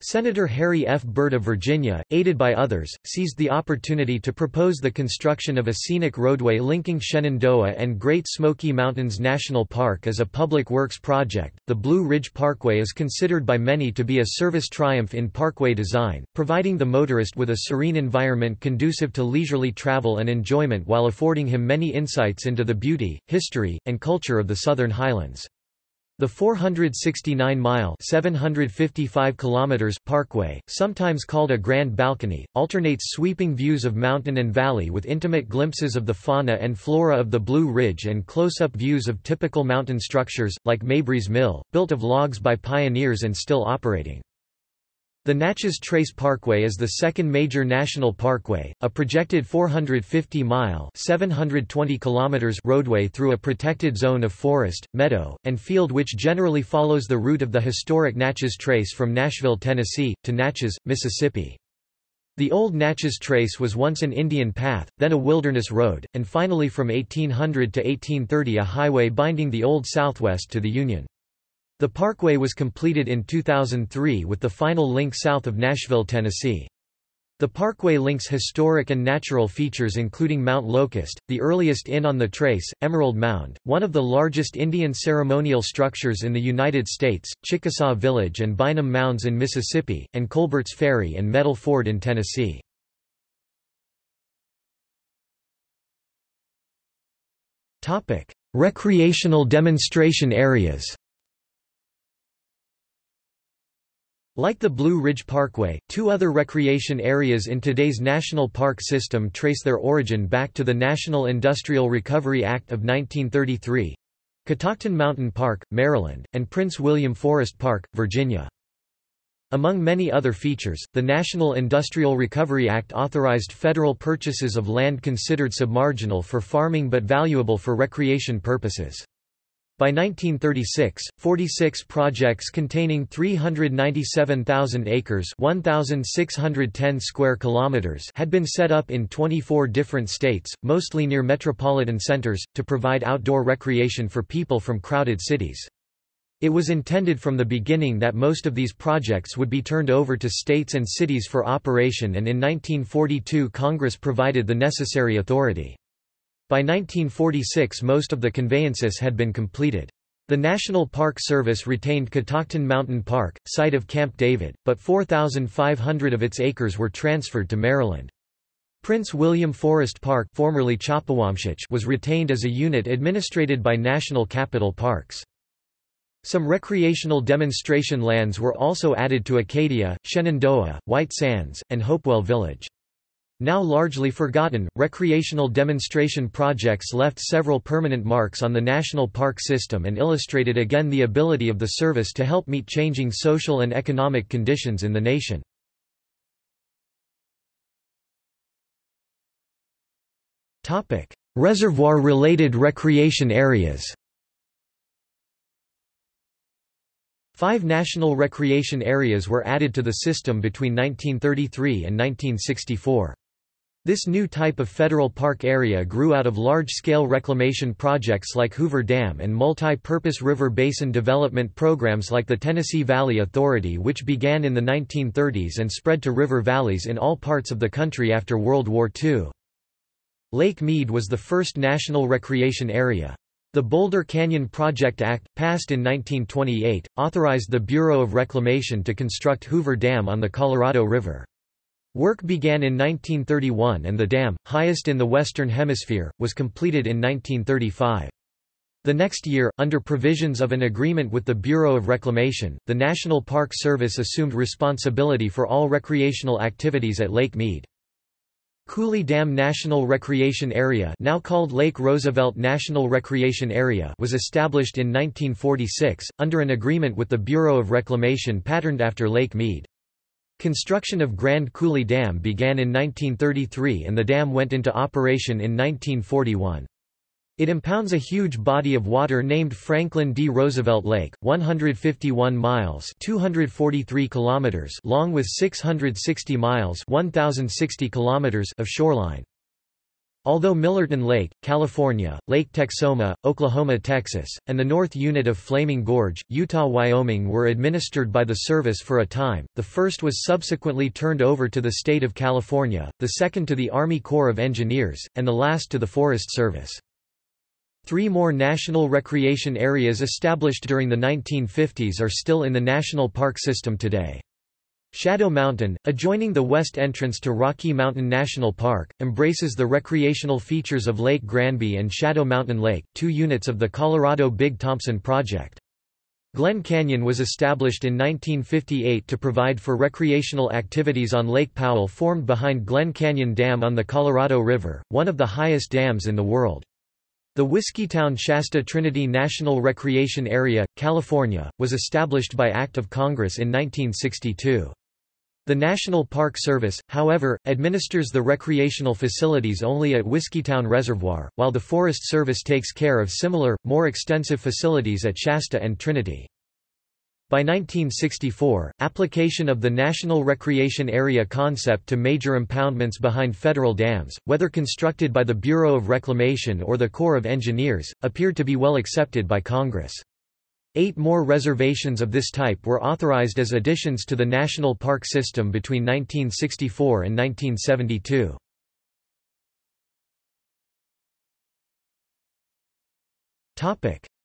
Senator Harry F. Byrd of Virginia, aided by others, seized the opportunity to propose the construction of a scenic roadway linking Shenandoah and Great Smoky Mountains National Park as a public works project. The Blue Ridge Parkway is considered by many to be a service triumph in parkway design, providing the motorist with a serene environment conducive to leisurely travel and enjoyment while affording him many insights into the beauty, history, and culture of the Southern Highlands. The 469-mile (755 kilometers) parkway, sometimes called a Grand Balcony, alternates sweeping views of mountain and valley with intimate glimpses of the fauna and flora of the Blue Ridge and close-up views of typical mountain structures, like Mabry's Mill, built of logs by pioneers and still operating. The Natchez Trace Parkway is the second major national parkway, a projected 450-mile (720 kilometers) roadway through a protected zone of forest, meadow, and field which generally follows the route of the historic Natchez Trace from Nashville, Tennessee, to Natchez, Mississippi. The old Natchez Trace was once an Indian path, then a wilderness road, and finally from 1800 to 1830 a highway binding the Old Southwest to the Union. The parkway was completed in 2003 with the final link south of Nashville, Tennessee. The parkway links historic and natural features including Mount Locust, the earliest inn on the trace, Emerald Mound, one of the largest Indian ceremonial structures in the United States, Chickasaw Village and Bynum Mounds in Mississippi, and Colbert's Ferry and Metal Ford in Tennessee. Recreational demonstration areas Like the Blue Ridge Parkway, two other recreation areas in today's national park system trace their origin back to the National Industrial Recovery Act of 1933 Catoctin Mountain Park, Maryland, and Prince William Forest Park, Virginia. Among many other features, the National Industrial Recovery Act authorized federal purchases of land considered submarginal for farming but valuable for recreation purposes. By 1936, 46 projects containing 397,000 acres 1,610 square kilometers had been set up in 24 different states, mostly near metropolitan centers, to provide outdoor recreation for people from crowded cities. It was intended from the beginning that most of these projects would be turned over to states and cities for operation and in 1942 Congress provided the necessary authority. By 1946 most of the conveyances had been completed. The National Park Service retained Catoctin Mountain Park, site of Camp David, but 4,500 of its acres were transferred to Maryland. Prince William Forest Park formerly was retained as a unit administrated by National Capital Parks. Some recreational demonstration lands were also added to Acadia, Shenandoah, White Sands, and Hopewell Village. Now largely forgotten, recreational demonstration projects left several permanent marks on the national park system and illustrated again the ability of the service to help meet changing social and economic conditions in the nation. Reservoir-related recreation areas Five national recreation areas were added to the system between 1933 and 1964. This new type of federal park area grew out of large-scale reclamation projects like Hoover Dam and multi-purpose river basin development programs like the Tennessee Valley Authority which began in the 1930s and spread to river valleys in all parts of the country after World War II. Lake Mead was the first national recreation area. The Boulder Canyon Project Act, passed in 1928, authorized the Bureau of Reclamation to construct Hoover Dam on the Colorado River. Work began in 1931 and the dam, highest in the Western Hemisphere, was completed in 1935. The next year, under provisions of an agreement with the Bureau of Reclamation, the National Park Service assumed responsibility for all recreational activities at Lake Mead. Coulee Dam National Recreation Area now called Lake Roosevelt National Recreation Area was established in 1946, under an agreement with the Bureau of Reclamation patterned after Lake Mead. Construction of Grand Coulee Dam began in 1933 and the dam went into operation in 1941. It impounds a huge body of water named Franklin D. Roosevelt Lake, 151 miles 243 kilometers long with 660 miles 1,060 kilometers of shoreline. Although Millerton Lake, California, Lake Texoma, Oklahoma, Texas, and the North Unit of Flaming Gorge, Utah, Wyoming were administered by the service for a time, the first was subsequently turned over to the state of California, the second to the Army Corps of Engineers, and the last to the Forest Service. Three more national recreation areas established during the 1950s are still in the national park system today. Shadow Mountain, adjoining the west entrance to Rocky Mountain National Park, embraces the recreational features of Lake Granby and Shadow Mountain Lake, two units of the Colorado Big Thompson Project. Glen Canyon was established in 1958 to provide for recreational activities on Lake Powell formed behind Glen Canyon Dam on the Colorado River, one of the highest dams in the world. The Whiskeytown Shasta Trinity National Recreation Area, California, was established by Act of Congress in 1962. The National Park Service, however, administers the recreational facilities only at Whiskeytown Reservoir, while the Forest Service takes care of similar, more extensive facilities at Shasta and Trinity. By 1964, application of the National Recreation Area concept to major impoundments behind federal dams, whether constructed by the Bureau of Reclamation or the Corps of Engineers, appeared to be well accepted by Congress. Eight more reservations of this type were authorized as additions to the national park system between 1964 and 1972.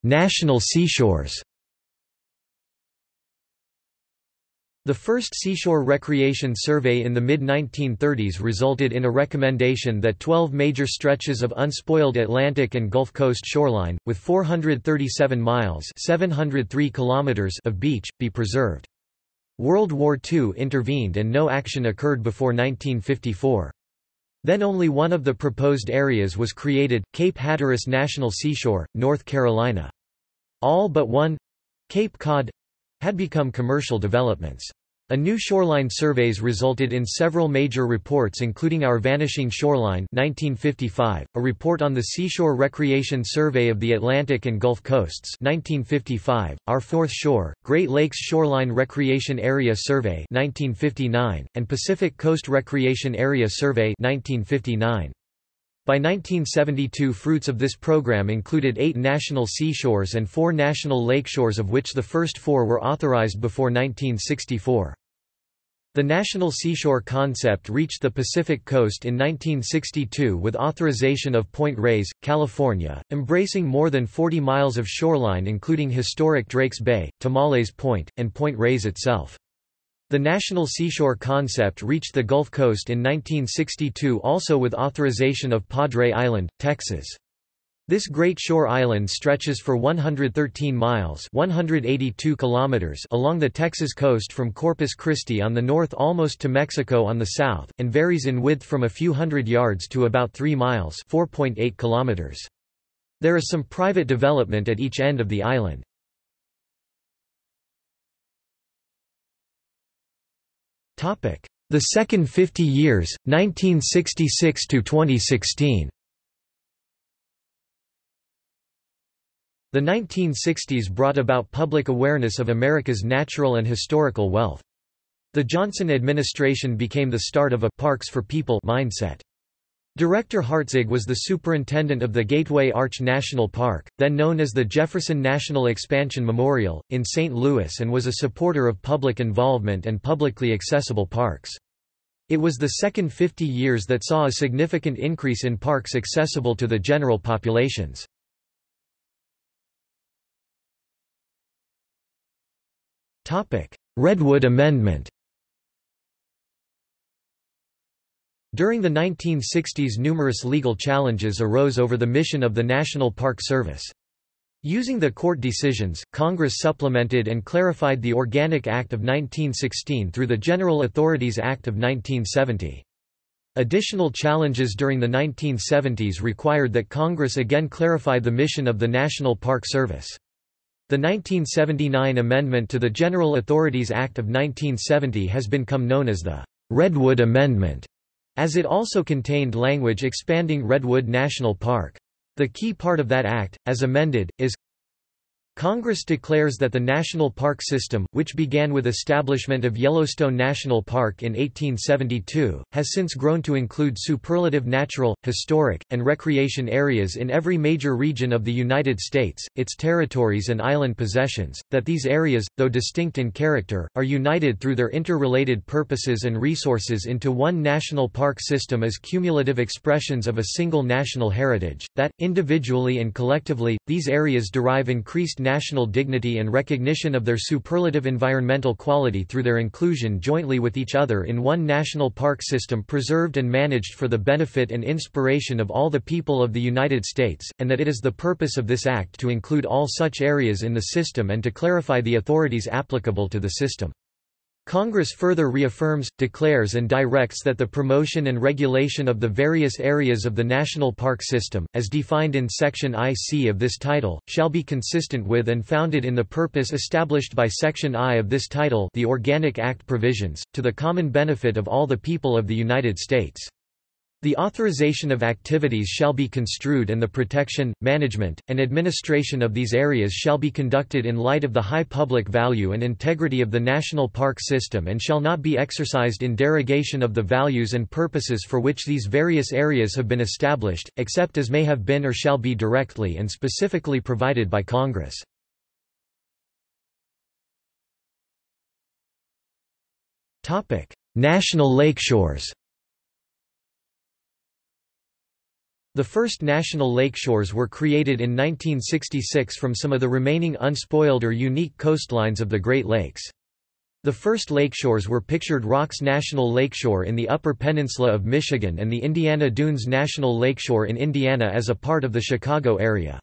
National seashores The first seashore recreation survey in the mid-1930s resulted in a recommendation that 12 major stretches of unspoiled Atlantic and Gulf Coast shoreline, with 437 miles 703 kilometers of beach, be preserved. World War II intervened and no action occurred before 1954. Then only one of the proposed areas was created, Cape Hatteras National Seashore, North Carolina. All but one—Cape Cod, had become commercial developments. A new shoreline surveys resulted in several major reports including Our Vanishing Shoreline 1955, a report on the Seashore Recreation Survey of the Atlantic and Gulf Coasts 1955, Our Fourth Shore, Great Lakes Shoreline Recreation Area Survey 1959, and Pacific Coast Recreation Area Survey 1959. By 1972 fruits of this program included eight national seashores and four national lakeshores of which the first four were authorized before 1964. The national seashore concept reached the Pacific coast in 1962 with authorization of Point Reyes, California, embracing more than 40 miles of shoreline including historic Drakes Bay, Tomales Point, and Point Reyes itself. The national seashore concept reached the Gulf Coast in 1962 also with authorization of Padre Island, Texas. This Great Shore Island stretches for 113 miles 182 kilometers along the Texas coast from Corpus Christi on the north almost to Mexico on the south, and varies in width from a few hundred yards to about 3 miles 4.8 kilometers. There is some private development at each end of the island. The second 50 years, 1966 to 2016. The 1960s brought about public awareness of America's natural and historical wealth. The Johnson administration became the start of a «parks for people» mindset. Director Hartzog was the superintendent of the Gateway Arch National Park, then known as the Jefferson National Expansion Memorial, in St. Louis and was a supporter of public involvement and publicly accessible parks. It was the second 50 years that saw a significant increase in parks accessible to the general populations. Redwood Amendment During the 1960s numerous legal challenges arose over the mission of the National Park Service. Using the court decisions, Congress supplemented and clarified the Organic Act of 1916 through the General Authorities Act of 1970. Additional challenges during the 1970s required that Congress again clarify the mission of the National Park Service. The 1979 amendment to the General Authorities Act of 1970 has become known as the Redwood Amendment, as it also contained language expanding Redwood National Park. The key part of that act, as amended, is Congress declares that the national park system, which began with establishment of Yellowstone National Park in 1872, has since grown to include superlative natural, historic, and recreation areas in every major region of the United States, its territories and island possessions, that these areas, though distinct in character, are united through their interrelated purposes and resources into one national park system as cumulative expressions of a single national heritage, that, individually and collectively, these areas derive increased national dignity and recognition of their superlative environmental quality through their inclusion jointly with each other in one national park system preserved and managed for the benefit and inspiration of all the people of the United States, and that it is the purpose of this act to include all such areas in the system and to clarify the authorities applicable to the system. Congress further reaffirms, declares and directs that the promotion and regulation of the various areas of the national park system, as defined in Section IC of this title, shall be consistent with and founded in the purpose established by Section I of this title the Organic Act provisions, to the common benefit of all the people of the United States. The authorization of activities shall be construed and the protection, management, and administration of these areas shall be conducted in light of the high public value and integrity of the national park system and shall not be exercised in derogation of the values and purposes for which these various areas have been established, except as may have been or shall be directly and specifically provided by Congress. National lakeshores The first national lakeshores were created in 1966 from some of the remaining unspoiled or unique coastlines of the Great Lakes. The first lakeshores were Pictured Rocks National Lakeshore in the Upper Peninsula of Michigan and the Indiana Dunes National Lakeshore in Indiana as a part of the Chicago area.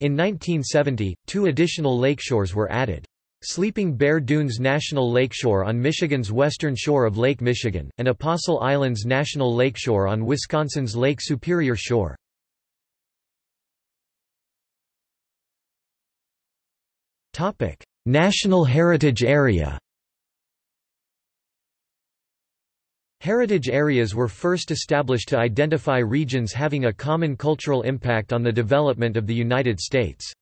In 1970, two additional lakeshores were added. Sleeping Bear Dunes National Lakeshore on Michigan's western shore of Lake Michigan, and Apostle Islands National Lakeshore on Wisconsin's Lake Superior shore. National Heritage Area Heritage areas were first established to identify regions having a common cultural impact on the development of the United States.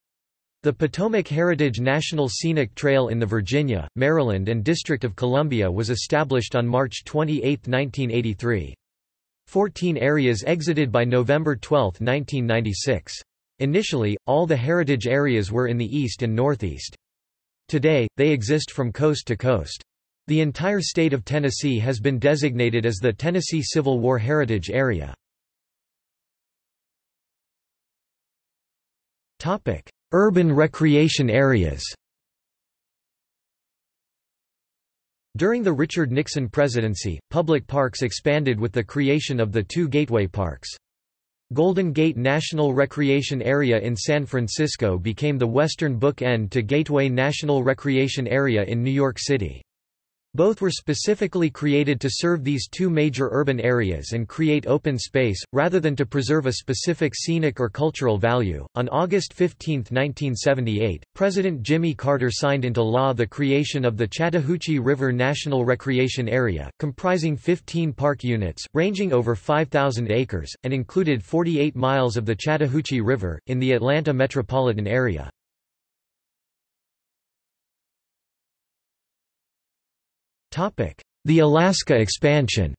The Potomac Heritage National Scenic Trail in the Virginia, Maryland and District of Columbia was established on March 28, 1983. Fourteen areas exited by November 12, 1996. Initially, all the heritage areas were in the east and northeast. Today, they exist from coast to coast. The entire state of Tennessee has been designated as the Tennessee Civil War Heritage Area. Urban recreation areas During the Richard Nixon presidency, public parks expanded with the creation of the two Gateway Parks. Golden Gate National Recreation Area in San Francisco became the western bookend to Gateway National Recreation Area in New York City. Both were specifically created to serve these two major urban areas and create open space, rather than to preserve a specific scenic or cultural value. On August 15, 1978, President Jimmy Carter signed into law the creation of the Chattahoochee River National Recreation Area, comprising 15 park units, ranging over 5,000 acres, and included 48 miles of the Chattahoochee River, in the Atlanta metropolitan area. The Alaska expansion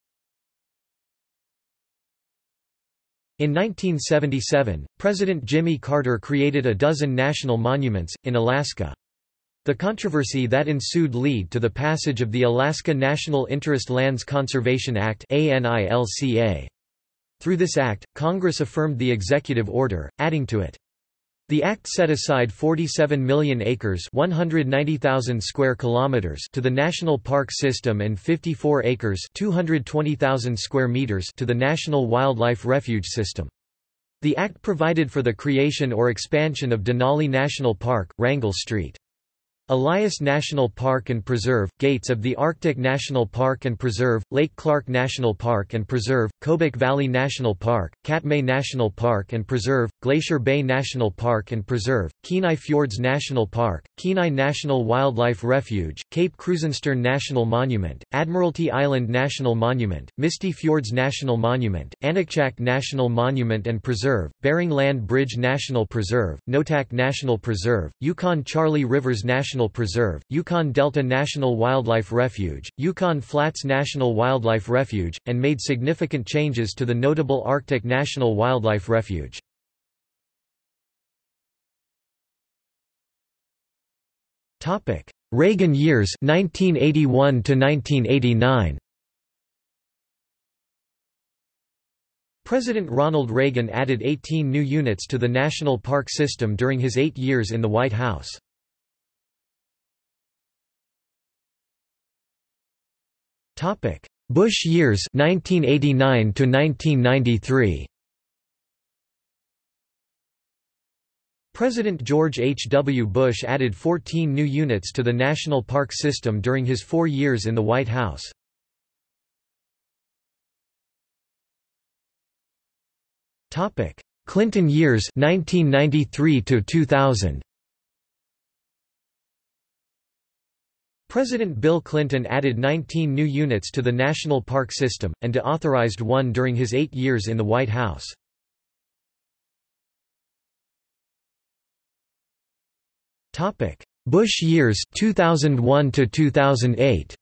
In 1977, President Jimmy Carter created a dozen national monuments, in Alaska. The controversy that ensued led to the passage of the Alaska National Interest Lands Conservation Act Through this act, Congress affirmed the executive order, adding to it, the act set aside 47 million acres 190,000 square kilometers to the national park system and 54 acres 220,000 square meters to the National Wildlife Refuge System. The act provided for the creation or expansion of Denali National Park, Wrangell Street. Elias National Park and Preserve, Gates of the Arctic National Park and Preserve, Lake Clark National Park and Preserve, Kobuk Valley National Park, Katmai National Park and Preserve, Glacier Bay National Park and Preserve, Kenai Fjords National Park, Kenai National Wildlife Refuge, Cape Krusenstern National Monument, Admiralty Island National Monument, Misty Fjords National Monument, Aniakchak National Monument and Preserve, Bering Land Bridge National Preserve, Noatak National Preserve, Yukon Charley Rivers National National Preserve, Yukon Delta National Wildlife Refuge, Yukon Flats National Wildlife Refuge, and made significant changes to the notable Arctic National Wildlife Refuge. Reagan years 1981 to 1989 President Ronald Reagan added 18 new units to the national park system during his eight years in the White House. Bush years 1989 to 1993 President George H. W. Bush added 14 new units to the national park system during his four years in the White House. Clinton years 1993 to 2000 President Bill Clinton added 19 new units to the national park system, and deauthorized one during his eight years in the White House. Bush years 2001 to 2008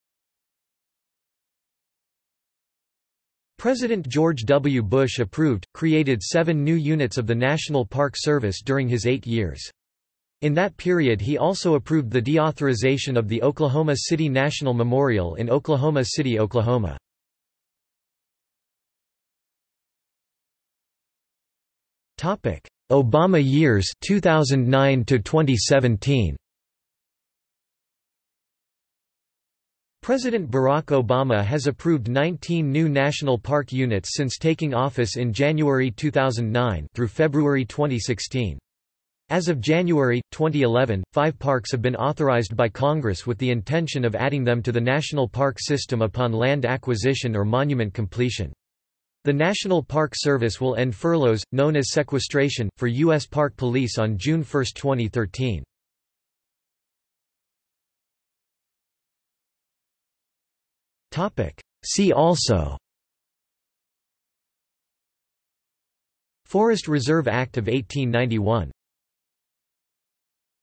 President George W. Bush approved, created seven new units of the National Park Service during his eight years. In that period he also approved the deauthorization of the Oklahoma City National Memorial in Oklahoma City, Oklahoma. Obama years 2009 to 2017 President Barack Obama has approved 19 new national park units since taking office in January 2009 through February 2016. As of January, 2011, five parks have been authorized by Congress with the intention of adding them to the national park system upon land acquisition or monument completion. The National Park Service will end furloughs, known as sequestration, for U.S. Park Police on June 1, 2013. See also Forest Reserve Act of 1891